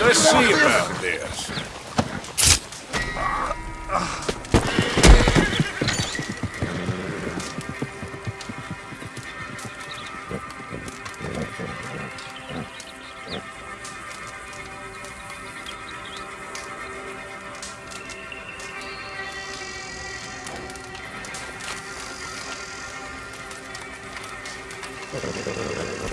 Let's see about this. thank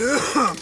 Ugh.